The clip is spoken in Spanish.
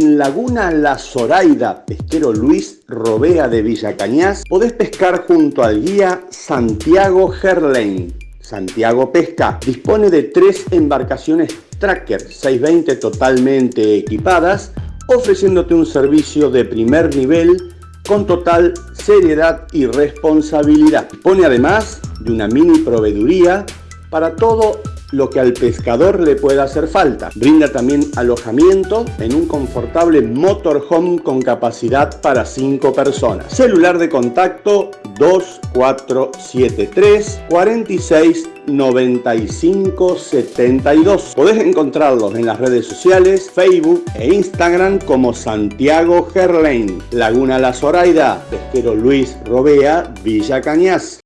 En Laguna La Zoraida, pesquero Luis Robea de Villa Cañas, podés pescar junto al guía Santiago Gerlain. Santiago Pesca dispone de tres embarcaciones Tracker 620 totalmente equipadas, ofreciéndote un servicio de primer nivel con total seriedad y responsabilidad. Dispone además de una mini proveeduría para todo lo que al pescador le pueda hacer falta. Brinda también alojamiento en un confortable motorhome con capacidad para 5 personas. Celular de contacto 2473 46 95 72. Podés encontrarlos en las redes sociales, Facebook e Instagram como Santiago Gerlain, Laguna La Zoraida, Pesquero Luis Robea, Villa Cañas.